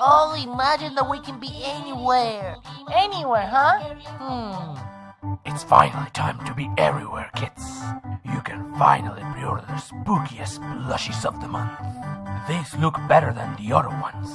Oh, imagine that we can be anywhere. Anywhere, huh? Hmm. It's finally time to be everywhere, kids. You can finally pre-order the spookiest plushies of the month. These look better than the other ones.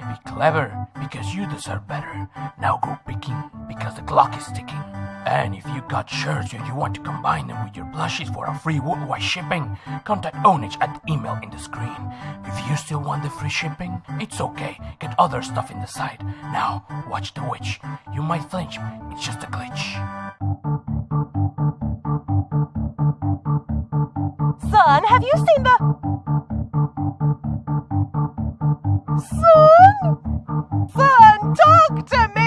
Be clever, because you deserve better. Now go picking, because the clock is ticking. And if you got shirts and you want to combine them with your plushies for a free worldwide shipping, contact Onage at the email in the screen. If you still want the free shipping, it's okay. Get other stuff in the site. Now, watch the witch. You might flinch, it's just a glitch. Son, have you seen the... Son? Son, talk to me!